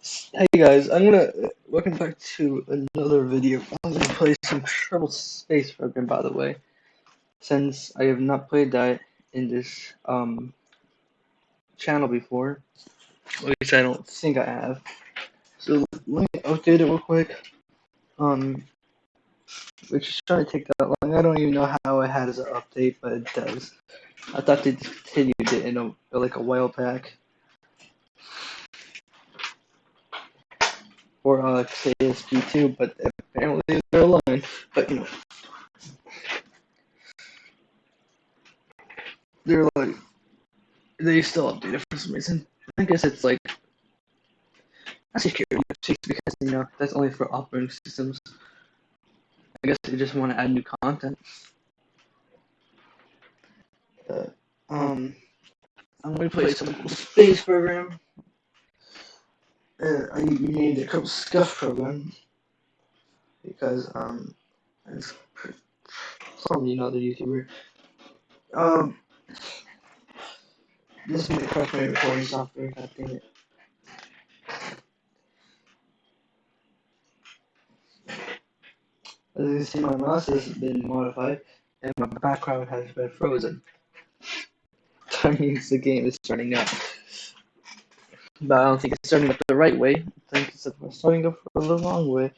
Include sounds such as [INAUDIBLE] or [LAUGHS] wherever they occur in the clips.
Hey guys, I'm gonna welcome back to another video. I'm gonna play some Kerbal Space Program, by the way, since I have not played that in this um channel before. At least I don't think I have. So let me update it real quick. Um, which is trying to take that long. I don't even know how it has an update, but it does. I thought they continued it in a like a while back. Or uh, KSP2, but apparently they're aligned. But you know, they're like they still update it for some reason. I guess it's like not security because you know that's only for operating systems. I guess they just want to add new content. Um, I'm gonna play some space program. Uh, I named it Scuff program because um, it's from another YouTuber. Um, this is my my recording software. God damn it. As you can see, my mouse has been modified, and my background has been frozen. [LAUGHS] That means the game is starting up. But I don't think it's starting up the right way. I think it's starting up for the wrong way.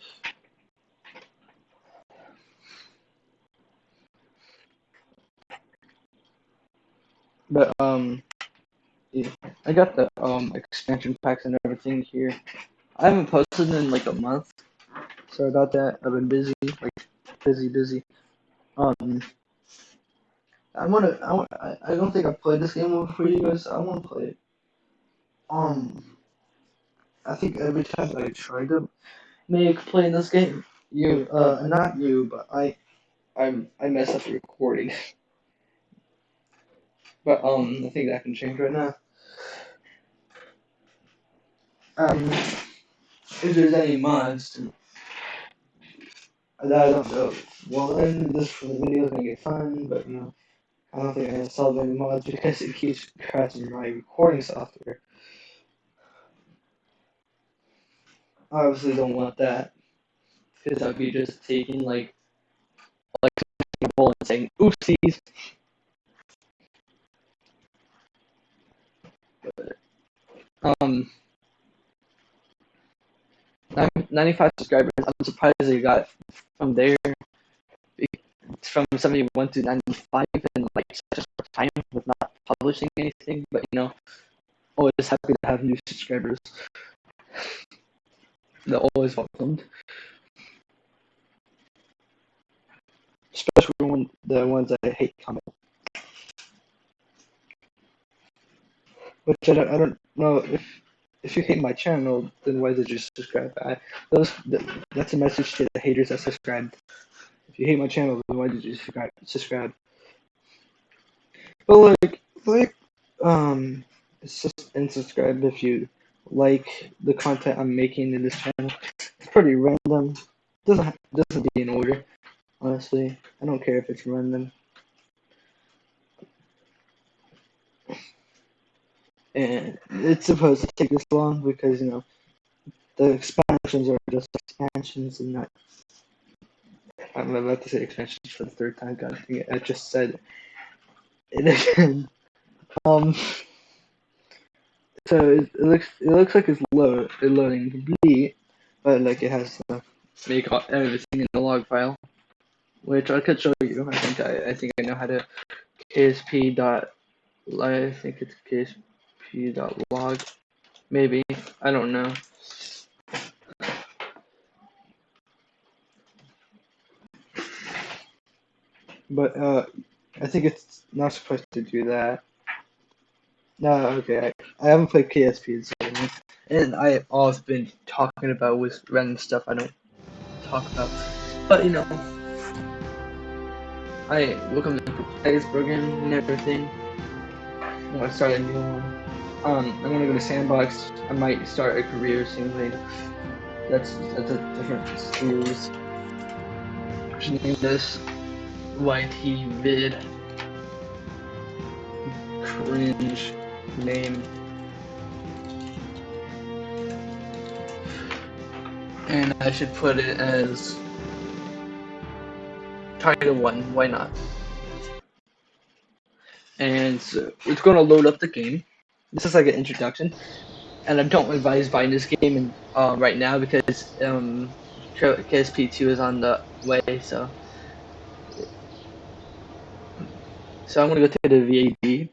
But um, yeah, I got the um expansion packs and everything here. I haven't posted in like a month. Sorry about that. I've been busy, like busy, busy. Um, I wanna, I want, I, don't think I've played this game before you guys. I want to play it. Um, I think every time I try to make playing this game, you, uh, not you, but I, I'm, I mess up the recording. [LAUGHS] But um, I think that can change right now. Um, if there's any mods that I don't know, well then this video is gonna get fun, but you know, I don't think gonna solve any mods because it keeps crashing my recording software. I obviously don't want that because I'd be just taking like like and saying oopsies. um, 95 subscribers. I'm surprised they got from there. from 71 to 95 in like such a short time with not publishing anything. But you know, always happy to have new subscribers. They're always welcomed. Especially when the ones I hate comment. Which I don't, I don't know if if you hate my channel, then why did you subscribe? I, those that's a message to the haters that subscribed. If you hate my channel, then why did you subscribe? Subscribe. But like, like, um, and subscribe if you like the content I'm making in this channel. It's pretty random. Doesn't doesn't be in order. Honestly, I don't care if it's random. and it's supposed to take this long because you know the expansions are just expansions and not. I'm about to say expansions for the third time. God! I just said it again. Um. So it, it looks it looks like it's load loading complete, but like it has to make everything in the log file, which I could show you. I think I I think I know how to ksp dot. I think it's ksp p.log. Maybe. I don't know. But uh, I think it's not supposed to do that. No, okay. I, I haven't played KSP in so long, and I always been talking about with random stuff I don't talk about. But you know, I welcome to today's program and everything. I'm gonna start a new one. Um, I'm gonna go to Sandbox. I might start a career simulator. That's that's a different series. Should name this YT vid. Cringe name. and I should put it as Title 1, why not? And so it's going to load up the game. This is like an introduction, and I don't advise buying this game in, uh, right now because um, KSP2 is on the way, so. So I'm gonna go to the VAB.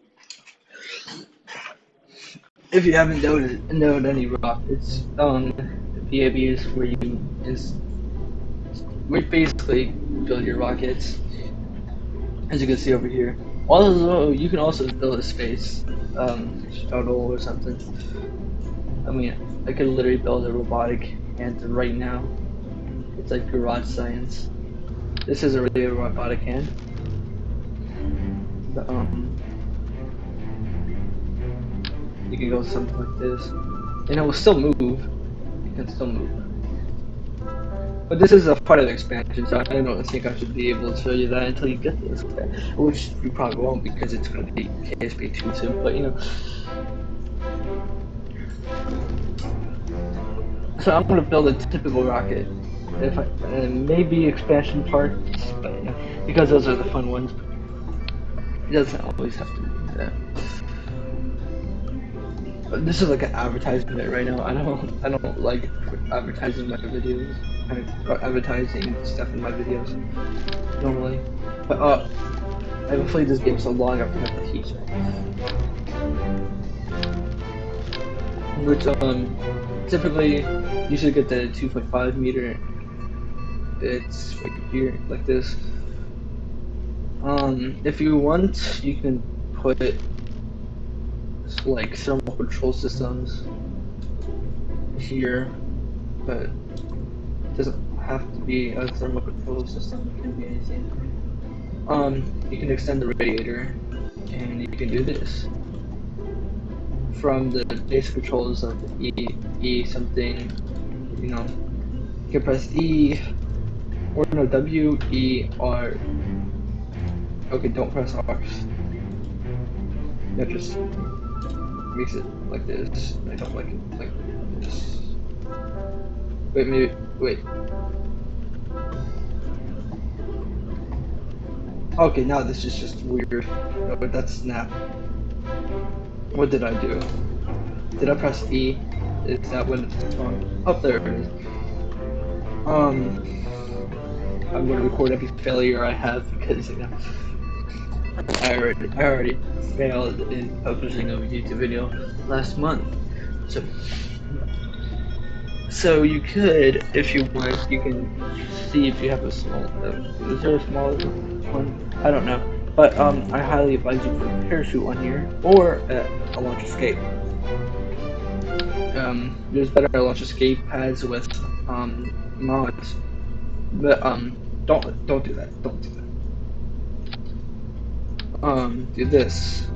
If you haven't noted, known any rock, it's um VAB is where you is we basically build your rockets. As you can see over here. Also, you can also build a space um, shuttle or something. I mean, I could literally build a robotic hand right now. It's like garage science. This is a really robotic hand. But, um, you can go something like this, and it will still move. You can still move. But this is a part of the expansion, so I don't think I should be able to show you that until you get this, which you probably won't because it's going to be KSP 2 soon, but you know. So I'm going to build a typical rocket, if I, and maybe expansion parts, but you know, because those are the fun ones. It doesn't always have to be this is like an advertisement right now. I don't, I don't like advertising my videos of advertising stuff in my videos normally. But uh, I haven't played this game so long I forgot the teach. Which um, typically you should get the 2.5 meter. It's right here like this. Um, if you want, you can put like thermal control systems here, but it doesn't have to be a thermal control system, it can be anything. Um, you can extend the radiator, and you can do this. From the base controls of E, E something, you know, you can press E, or no, W, E, R. Okay, don't press R. Yeah, just makes it like this. I don't like it like this. Wait, maybe. Wait. Okay, now this is just weird. No, but that's snap. What did I do? Did I press E? Is that when it's on? Up oh, there it is. Um, I'm gonna record every failure I have because you know I already I already failed in publishing a YouTube video last month. So so you could, if you want, you can see if you have a small. Uh, is there a small one? I don't know, but um, I highly advise you put a parachute on here or uh, a launch escape. Um, there's better launch escape pads with um mods, but um, don't don't do that. Don't do that. Um, do this.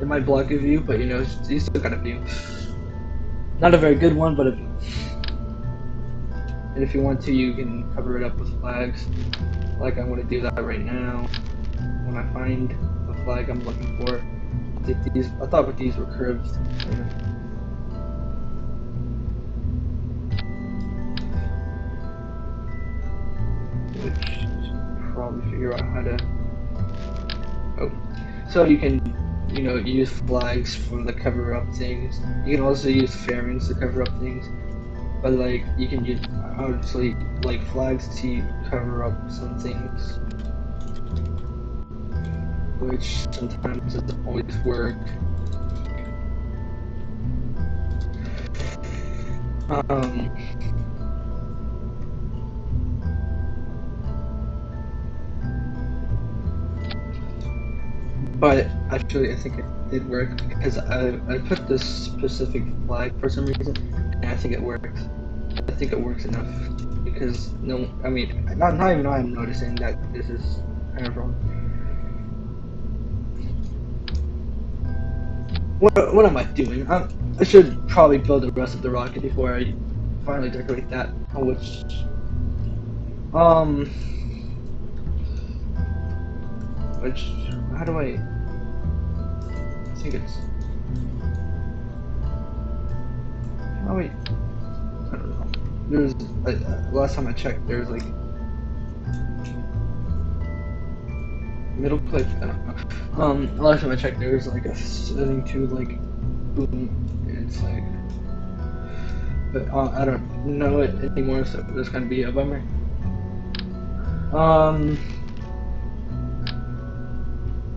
It might block a view, but you know, you still got a view. Not a very good one, but a view. And if you want to, you can cover it up with flags. Like I'm to do that right now. When I find the flag I'm looking for. These, I thought that these were curved. Which probably figure out how to. So you can, you know, use flags for the cover up things. You can also use fairings to cover up things. But like you can use obviously like flags to cover up some things. Which sometimes doesn't always work. Um but actually I think it did work because I, I put this specific flag for some reason and I think it works. I think it works enough because no, I mean, not, not even I'm noticing that this is kind of wrong. What, what am I doing? I'm, I should probably build the rest of the rocket before I finally decorate that, which, um, which, how do I, I think it's, oh wait, I don't know. there's uh, last time I checked, there's like middle click. I don't know. Um, last time I checked, there was like a setting to like boom. And it's like, but uh, I don't know it anymore, so that's gonna be a bummer. Um,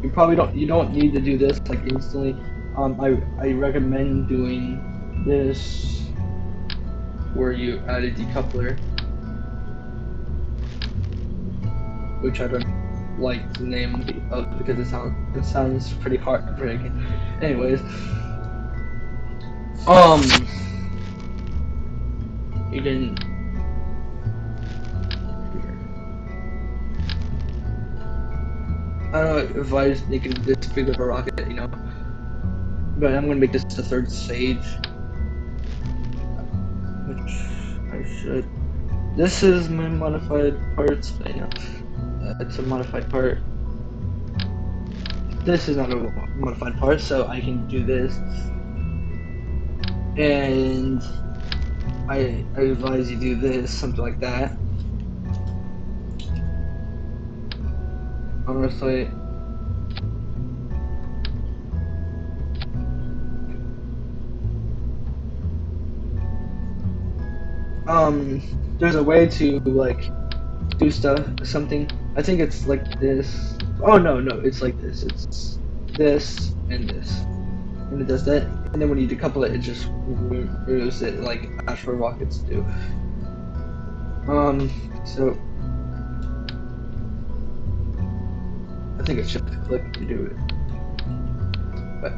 you probably don't you don't need to do this like instantly. Um, I I recommend doing this where you add a decoupler, which I don't like the name of because it sounds it sounds pretty heartbreaking. Anyways, um, you can. I don't know if I was making this big of a rocket, you know, but I'm gonna make this the third stage, which I should. This is my modified parts, I know uh, it's a modified part. This is not a modified part, so I can do this. And I, I advise you do this, something like that. Honestly, um, there's a way to like do stuff, something I think it's like this. Oh no, no, it's like this. It's this and this. And it does that, and then when you decouple it, it just removes it like Astro rockets do. Um, so I think it should click to do it. But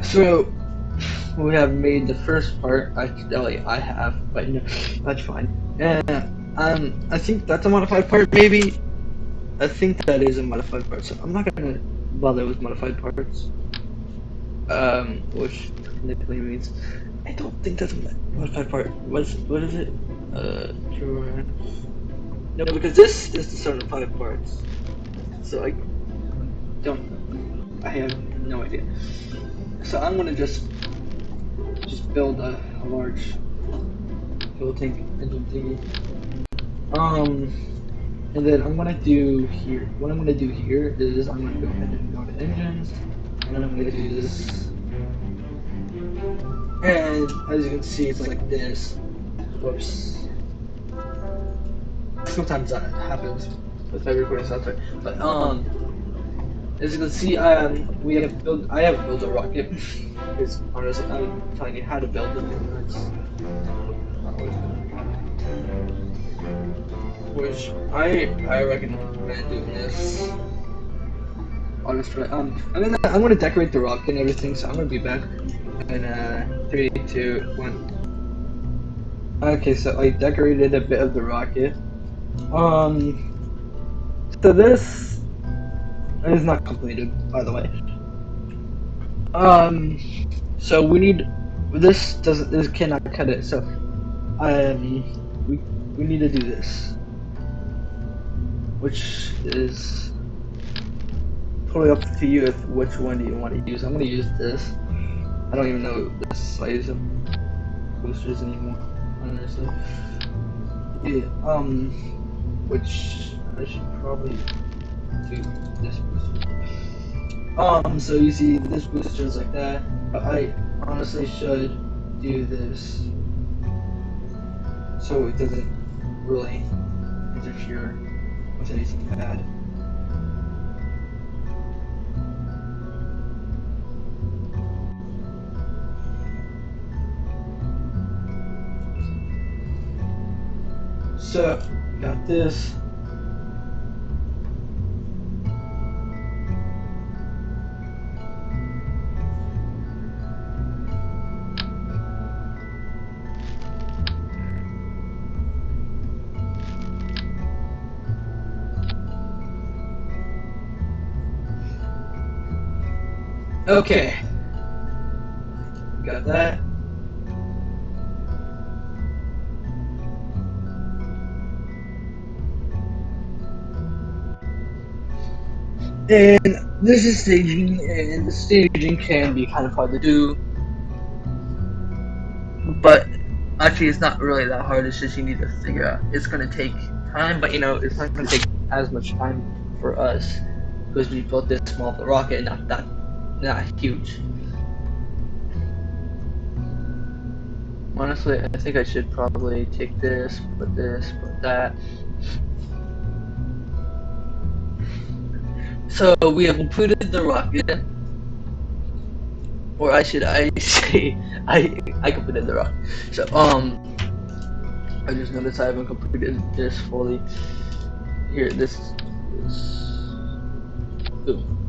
so we have made the first part. I Actually, I have, but no, that's fine. And um, I think that's a modified part, maybe. I think that is a modified part, so I'm not gonna bother with modified parts. Um, which technically means I don't think that's a modified part. What's what is it? Uh, no, because this is the certified parts. So I don't. I have no idea. So I'm gonna just just build a, a large fuel tank engine thingy. Um, and then I'm gonna do here. What I'm gonna do here is I'm gonna go ahead and go to engines, and then I'm gonna do this. And as you can see, it's like this. Whoops. Sometimes that happens with my recording software. But um, as you can see, um, we have built. I have built a rocket. [LAUGHS] because honestly, I'm telling you how to build. And which I I recommend doing this. Honestly, um, I'm gonna I'm gonna decorate the rocket and everything, so I'm gonna be back in uh three, two, one. Okay, so I decorated a bit of the rocket. Um, so this is not completed, by the way. Um, so we need this doesn't this cannot cut it. So, um, we we need to do this which is totally up to you if which one do you want to use. I'm gonna use this. I don't even know the size of boosters anymore, honestly. Yeah, um, which I should probably do this booster. Um, so you see this booster is like that, but I honestly should do this so it doesn't really interfere with anything bad. So, got this. Okay. Got that. And this is staging, and the staging can be kind of hard to do. But Actually, it's not really that hard. It's just you need to figure out. It's gonna take time, but you know, it's not gonna take as much time for us because we built this small rocket, not that, not huge. Honestly, I think I should probably take this, put this, put that. So we have completed the rocket. Or I should I [LAUGHS] say I I completed the rocket. So um I just noticed I haven't completed this fully. Here, this is Ooh.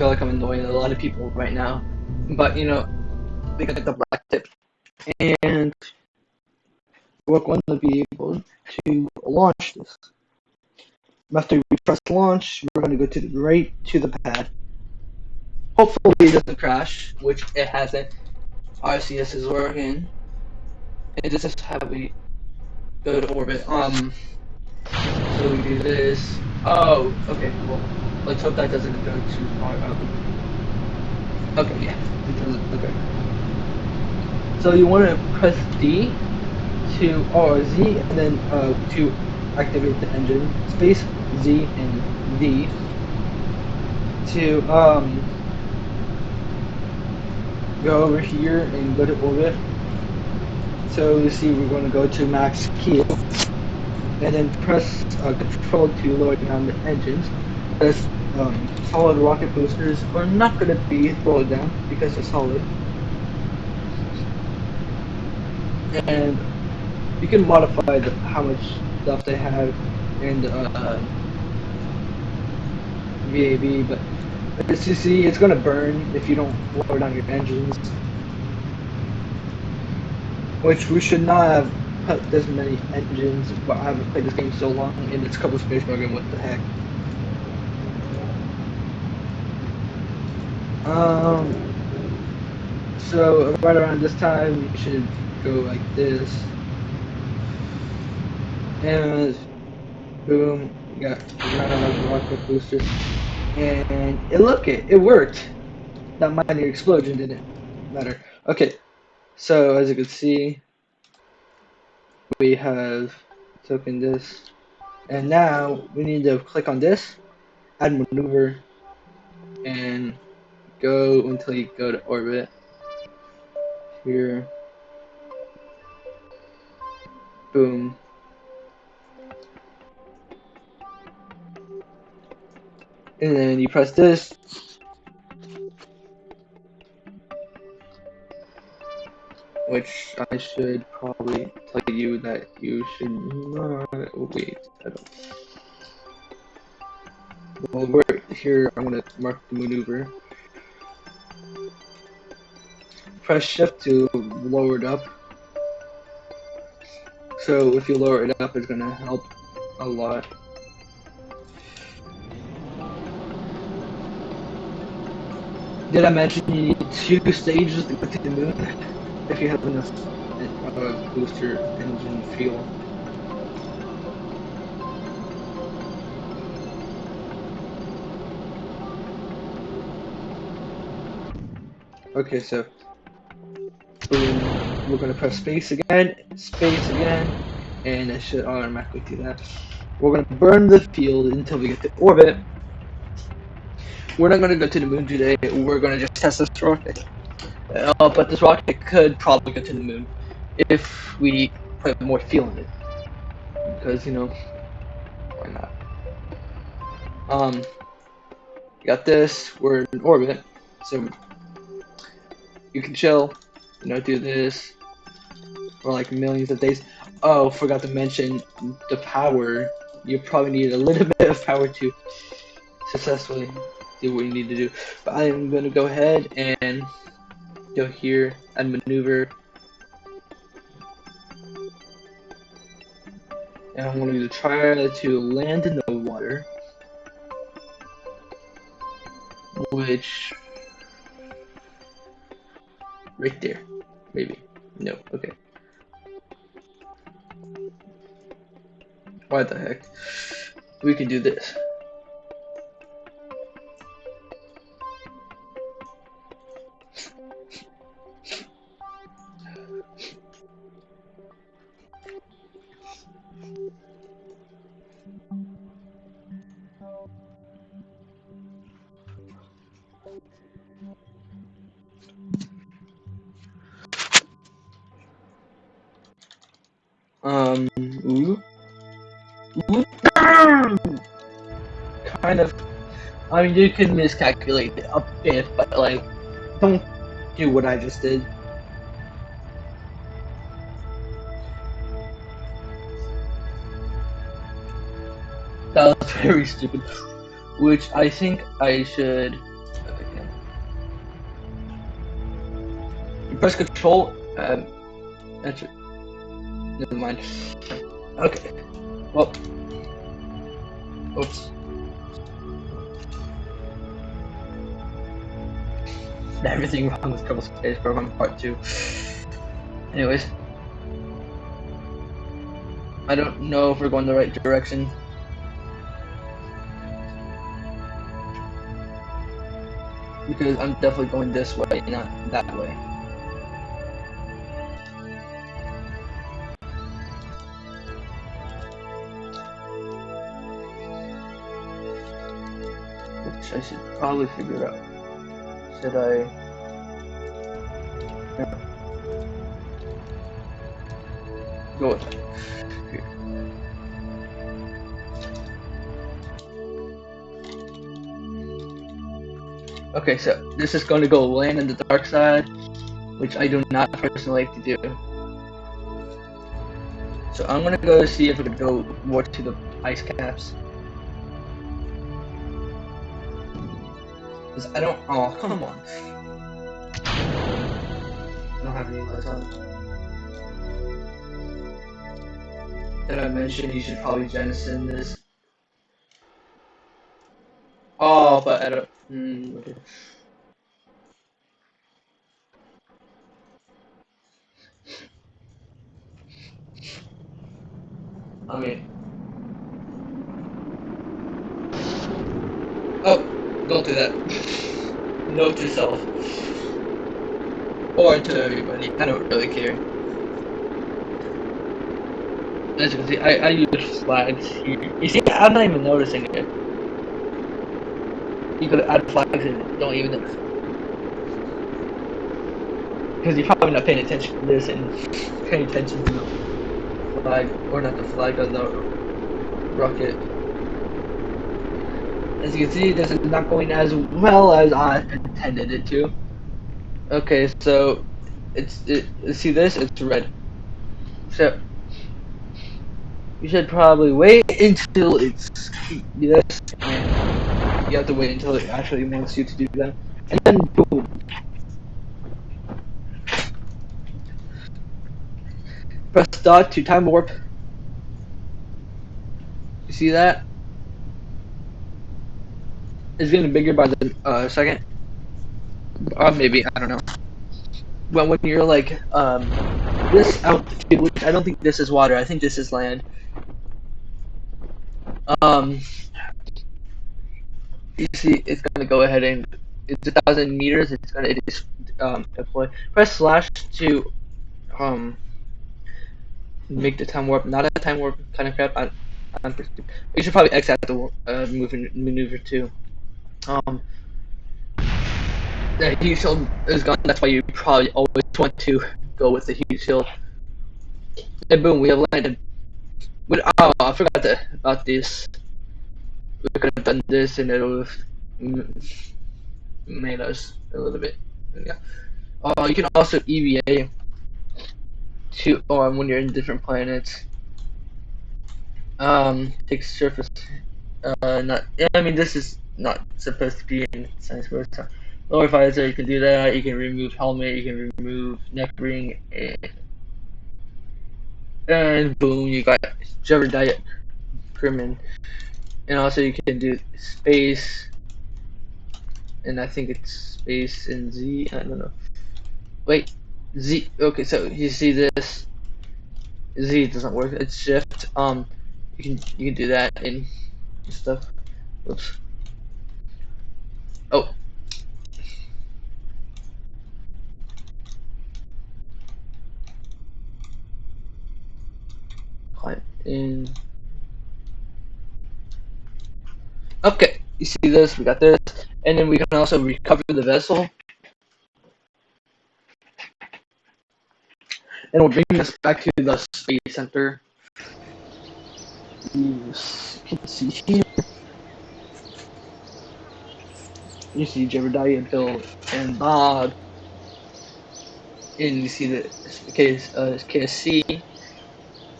Feel like I'm annoying a lot of people right now. But you know, we got the black tip. And we're going to be able to launch this. After we press launch, we're going to go to the right to the pad. Hopefully it doesn't crash, which it hasn't. RCS is working. It just has how we go to orbit. Um, so we do this. Oh, okay, well. Let's hope that doesn't go too far up. Okay, yeah, it doesn't. Okay. So you want to press D to or Z and then uh, to activate the engine. Space Z and D to um, go over here and go to orbit. So you see we're going to go to max keel and then press uh, control to lower down the engines as um, solid rocket boosters are not going to be slowed down because they're solid. And you can modify the, how much stuff they have in the uh, VAB, but as you see, it's going to burn if you don't lower down your engines. Which we should not have put this many engines, but I haven't played this game so long, and it's a Kerbal space program, what the heck. Um, so right around this time, you should go like this. And boom, you got another rocket booster. And it look it, it worked. That minor explosion didn't matter. Okay, so as you can see, we have taken this. And now we need to click on this, add maneuver, and go until you go to orbit. Here. Boom. And then you press this. Which I should probably tell you that you should not wait. I don't. Well, we're here. I'm gonna mark the maneuver press shift to lower it up. So if you lower it up, it's gonna help a lot. Did I mention you need two stages to get to the moon if you have enough uh, booster engine fuel? Okay, so we're gonna press space again, space again, and it should automatically do that. We're gonna burn the field until we get to orbit. We're not gonna go to the moon today. We're gonna just test this rocket. Uh, but this rocket could probably go to the moon if we put more fuel in it. Because you know, why not? Um, got this. We're in orbit, so you can chill you know, do this for like millions of days. Oh, forgot to mention the power. You probably need a little [LAUGHS] bit of power to successfully do what you need to do. But I am going to go ahead and go here and maneuver. And I'm going to try to land in the water. Which right there, maybe. No, okay. Why the heck? We can do this. Mean, you can miscalculate a bit, but like, don't do what I just did. That was [LAUGHS] very stupid. Which I think I should. Press control. Um, enter. Never mind. Okay. Well. Oops. [LAUGHS] Everything wrong with Kerbal Space Program Part 2. Anyways. I don't know if we're going the right direction. Because I'm definitely going this way, not that way. Which I should probably figure out. Should I... Go with it. Okay, so this is going to go land in the dark side, which I do not personally like to do. So I'm gonna go see if I can go more to the ice caps. Cause I don't. Oh, [LAUGHS] come on. I don't have any lights on. Did I mention you should probably jettison this? Oh, but I don't. Hmm, okay. I mean. Oh, don't do that. Note to self. Or to everybody. I don't really care. As you can see, I, I use flags here. You see, I'm not even noticing it. You could add flags and don't even notice. Because you're probably not paying attention to this and paying attention to the flag, or not the flag, of the rocket. As you can see, this is not going as well as I intended it to. Okay, so it's it. See this? It's red. So you should probably wait until it's this, you have to wait until it actually wants you to do that, and then boom. Press dot to time warp. You see that? It's getting bigger by the uh, second. Uh, maybe I don't know. When when you're like um, this altitude, which I don't think this is water. I think this is land. Um, you see, it's gonna go ahead and it's a thousand meters. It's gonna it is um deploy. Press slash to um make the time warp. Not a time warp kind of crap. I, I'm, you should probably X out the uh, moving maneuver too. Um, the heat shield is gone. That's why you probably always want to go with the heat shield. And boom, we have landed. But oh, I forgot to, about this. We could have done this, and it would have made us a little bit. Yeah. Uh, you can also EVA to um, when you're in different planets. Um, take surface. Uh, not. I mean this is not supposed to be in science. So lower visor, you can do that. You can remove helmet. You can remove neck ring, and, and boom, you got Jebediah Kerman. And also you can do space. and I think it's space and Z. I don't know. Wait, Z. Okay, so you see this? Z doesn't work. It's Shift. Um, you can you can do that and stuff. Oops. Oh. In. Okay, you see this? We got this, and then we can also recover the vessel. And we'll bring us back to the space center. You can see here. You see Jebediah, Bill, and Bob. And you see the case uh, KSC.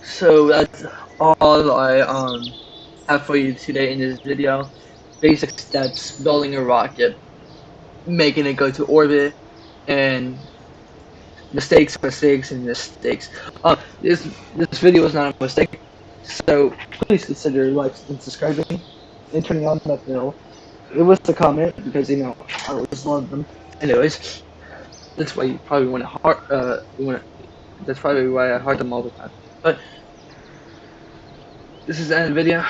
So that's all I um have for you today in this video. Basic steps, building a rocket, making it go to orbit, and mistakes, mistakes, and mistakes. Uh, this this video is not a mistake, so please consider liking and subscribing and turning on that bell. It was a comment because you know I always love them. Anyways, that's why you probably want to heart. Uh, you want to. That's probably why I heart them all the time. But this is the end of the video.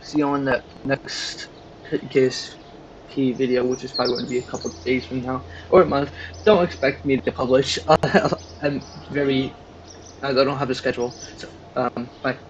See you on the next KSP video, which is probably going to be a couple of days from now or a month. Don't expect me to publish. [LAUGHS] I'm very. I don't have a schedule. So, um, bye.